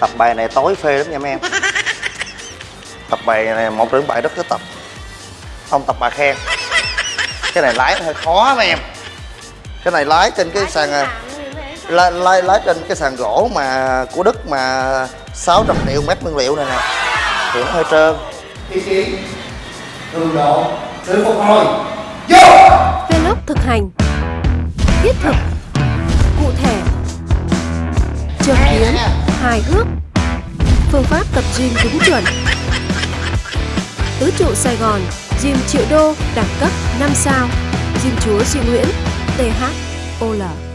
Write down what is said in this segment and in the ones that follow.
tập bài này tối phê lắm nha mấy em. Tập bài này một đến bài rất thích tập. Ông tập bà khen. Cái này lái hơi khó mấy em. Cái này lái trên cái sàn à, lái, lái, lái trên cái sàn gỗ mà của đức mà 600 triệu mét nguyên liệu này nè. Thì nó hơi trơn. Ý chí cường độ sự phục hồi. Vô! Vlog thực hành Thiết thực Cụ thể Trực kiến Hài hước. Phương pháp tập gym đúng chuẩn. Tứ trụ Sài Gòn, Gym triệu đô đẳng cấp 5 sao. Gym chúa Duy Nguyễn THOL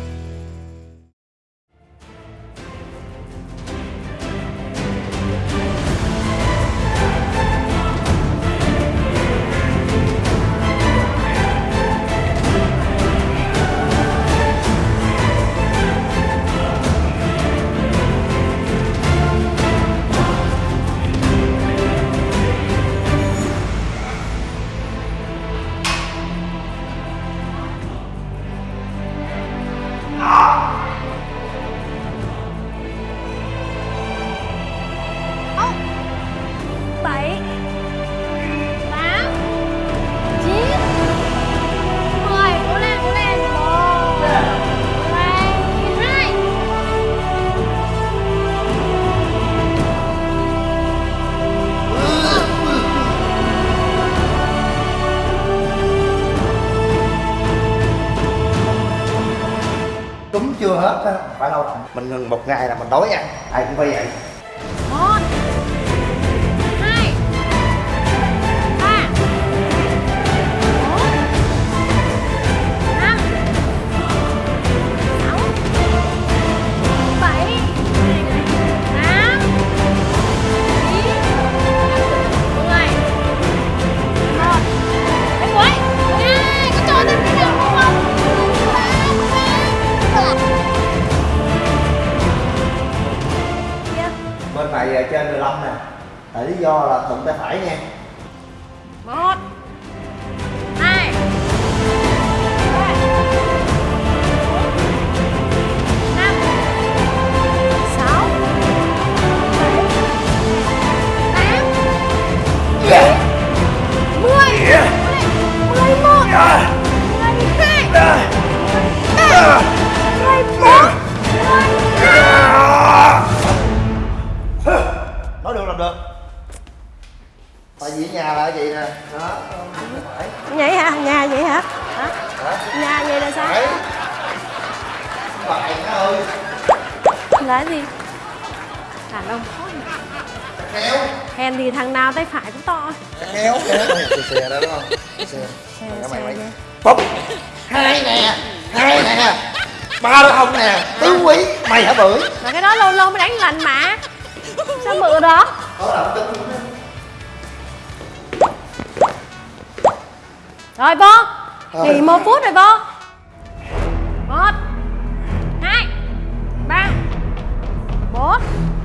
hết á phải lâu rồi. Mình ngừng một ngày là mình đói ăn ai cũng phải vậy là cái gì? Đàn ông. Kéo hèn thì thằng nào tay phải cũng to. Kéo kéo xe đó đúng không? Xe xe xe bốc hai nè. Hai nè. Ba đó không nè. Tứ quý. Mày hả bưởi? Mà cái đó lâu lâu mới đánh lành mà. Sao bự đó đó là tính rồi vô. Nghỉ một phút rồi vô. Một Off.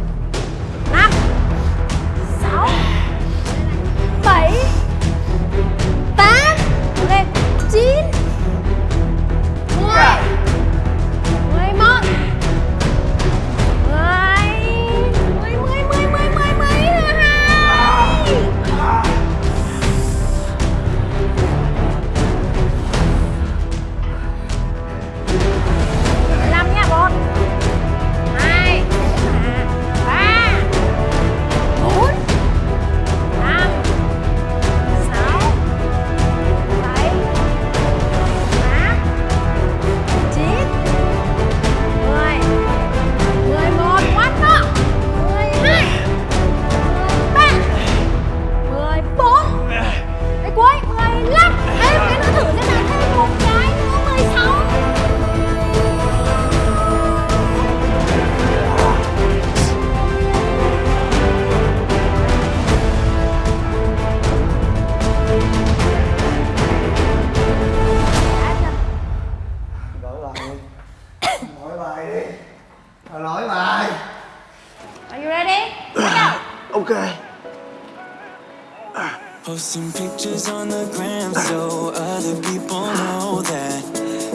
Posting pictures on the gram so other people know that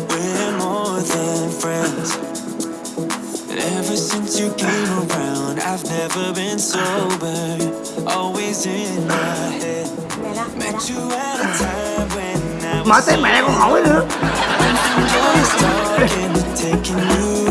we're more than friends. Ever since you came around, I've never been sober, always in my head. Mẹ đó, mẹ đó. Met you at a time when I was tới mẹ con hỏi nữa just talking to taking you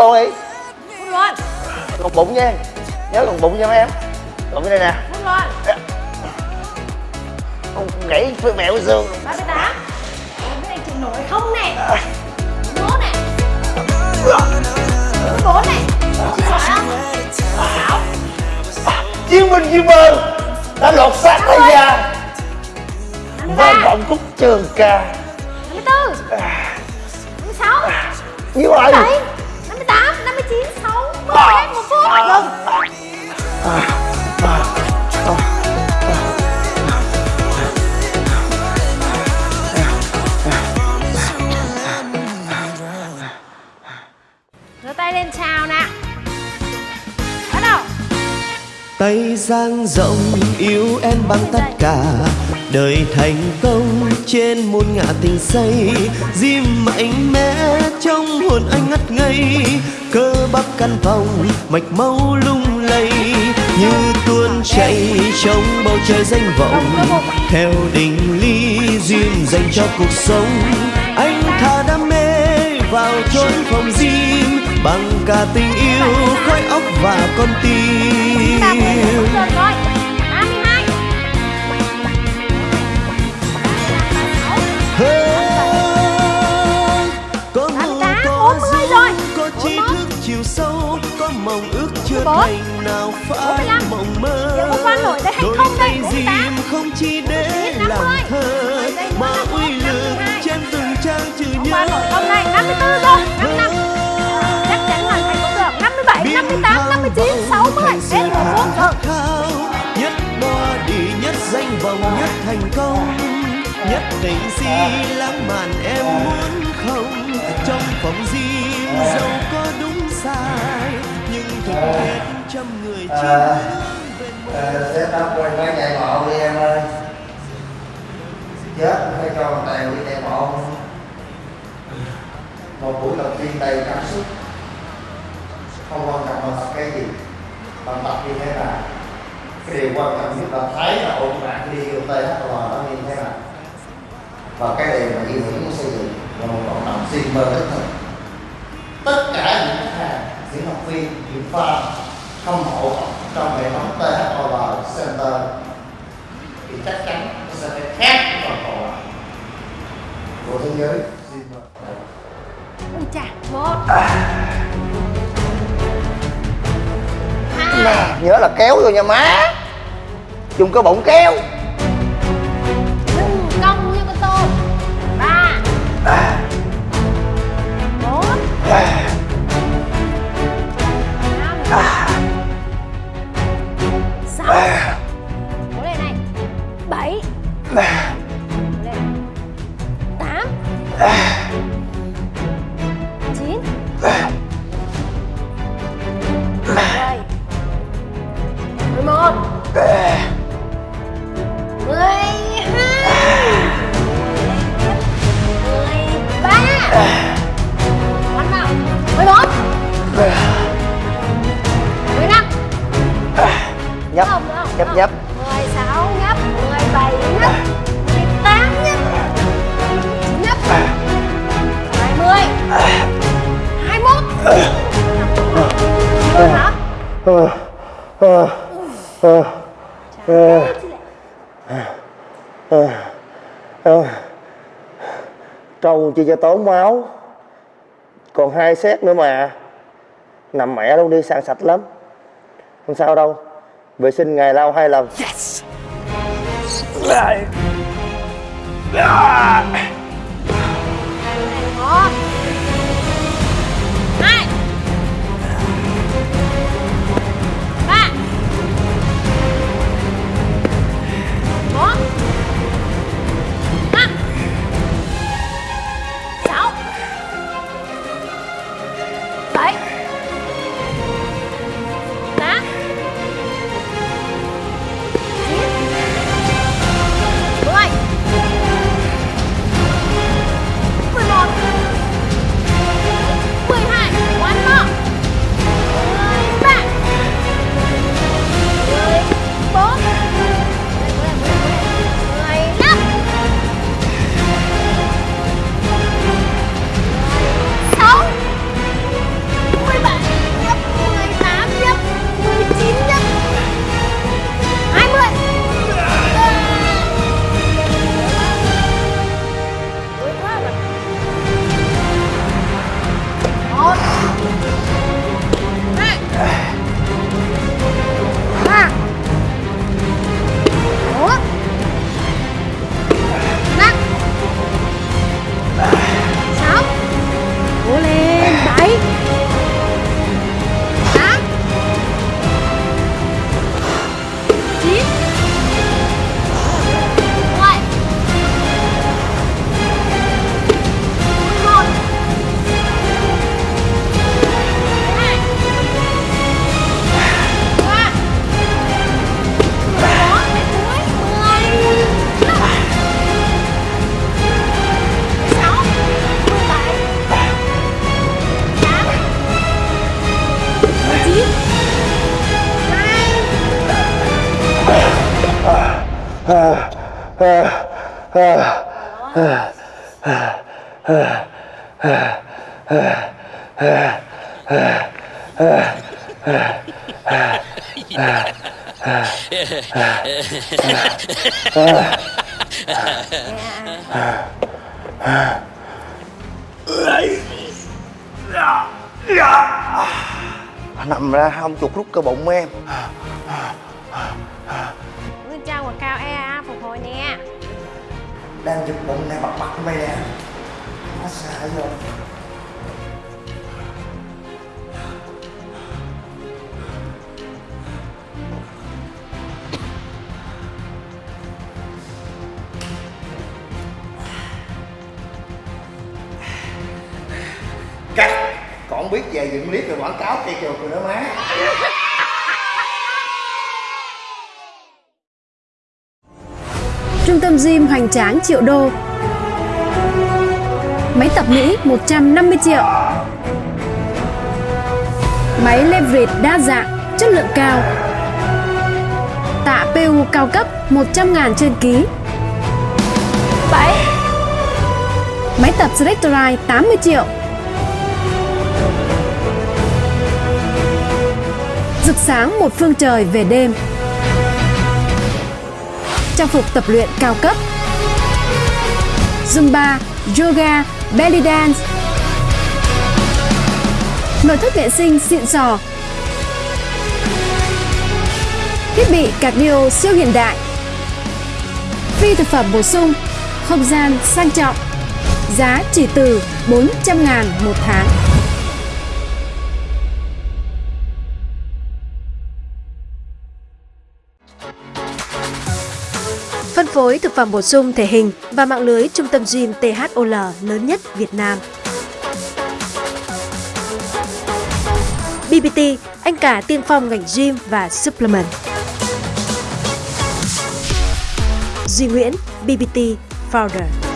luôn đi phút luôn gồng bụng nha. Nhớ gồng bụng cho mấy em. Gồng cái đây nè. Phút luôn Không gãy phải mẹo xương. Ba mươi tám. Cái này chịu nổi không nè? Bốn này bốn này chịu nổi không? Sáu chiến binh Diêm Bơn đã lột xác lấy ra vang vọng khúc trường ca. Năm mươi bốn năm mươi hết một phút dang rộng yêu em bằng tất cả. Đời thành công trên muôn ngã tình say diêm mạnh mẽ trong hồn anh ngất ngây. Cơ bắp căn phòng mạch máu lung lay, như tuôn chảy trong bầu trời danh vọng. Theo định ly duyên dành cho cuộc sống, anh thả đam mê vào chốn phòng cả tình yêu khói óc và con tim. chiều sâu có mộng ước chưa thành nào lăm. mộng mơ. Đôi tay dìm không chỉ để làm thơ mà uy lực trên từng trang chữ nhớ 58 59 60 Đến một phút Nhất khao đi nhất danh vọng nhất thành công nhất tình si lãng mạn em muốn không trong phòng riêng dẫu có đúng sai nhưng thực hết trăm người chỉ À. hướng về một Sẽ tao quay máy chạy bộ đi em ơi Chết phải cho tèo đi chạy bộ Một buổi đầu tiên đầy cảm xúc không quan trọng là tập cái gì. Bạn tập như thế nào? Cái điều quan trọng nhất là thấy là ổn bạn đi vô THL nó như thế nào. Và cái điều mà Duy Nguyễn muốn xây dựng là một cộng đồng Zimmer đích thực. Tất cả những khách hàng, những học viên, những fan hâm mộ trong hệ thống THOL Center. Thì chắc chắn nó sẽ phải khác với toàn cầu. Của thế giới Ui chà một nè nhớ là kéo vô nha má. Dùng cái bụng kéo. Nhấp. Không không nhấp nhấp. Mười sáu nhấp mười bảy nhấp mười tám nhấp. Nhấp. Hai mươi hai mốt rồi hả trâu chi cho tốn máu. Còn hai xét nữa mà. Nằm mẹ luôn đi sang sạch lắm. Không sao đâu vệ sinh ngày lau hai lần. Một hai nằm ra không chuột rút cơ bụng em. Nguyên trang của cao EA phục hồi nè. Đang giật bụng nè bật bật mày nè nó xa biết về dựng clip rồi quảng cáo cây chuột rồi nữa má. Trung tâm gym hoành tráng triệu đô. Máy tập Mỹ 150 triệu. Máy leverage đa dạng, chất lượng cao. Tạ PU cao cấp 100 ngàn trên ký. Bảy. Máy tập Selectorite 80 triệu Rực sáng một phương trời về đêm. Trang phục tập luyện cao cấp. Zumba, Yoga, Belly Dance. Nội thất vệ sinh xịn sò. Thiết bị cardio siêu hiện đại. Phi thực phẩm bổ sung Không gian sang trọng. Giá chỉ từ 400 ngàn một tháng. phối thực phẩm bổ sung thể hình và mạng lưới trung tâm gym THOL lớn nhất Việt Nam. BBT, anh cả tiên phong ngành gym và supplement. Duy Nguyễn, BBT Founder.